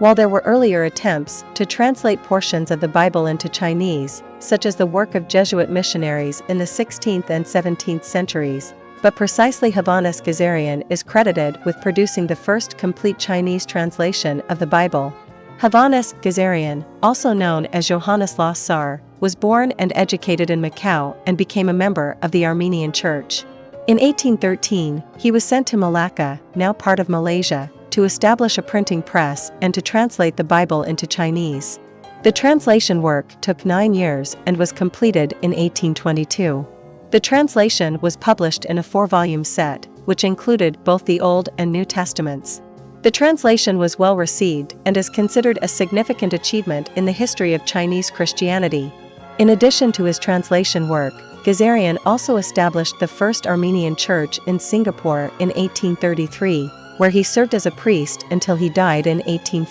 While there were earlier attempts to translate portions of the Bible into Chinese, such as the work of Jesuit missionaries in the 16th and 17th centuries, but precisely Hovhannes Gazarian is credited with producing the first complete Chinese translation of the Bible. Hovhannes Gazarian, also known as Johannes Lassar, was born and educated in Macau and became a member of the Armenian Church. In 1813, he was sent to Malacca, now part of Malaysia, to establish a printing press and to translate the Bible into Chinese. The translation work took nine years and was completed in 1822. The translation was published in a four-volume set, which included both the Old and New Testaments. The translation was well received and is considered a significant achievement in the history of Chinese Christianity. In addition to his translation work, Gazarian also established the first Armenian church in Singapore in 1833, where he served as a priest until he died in 1840.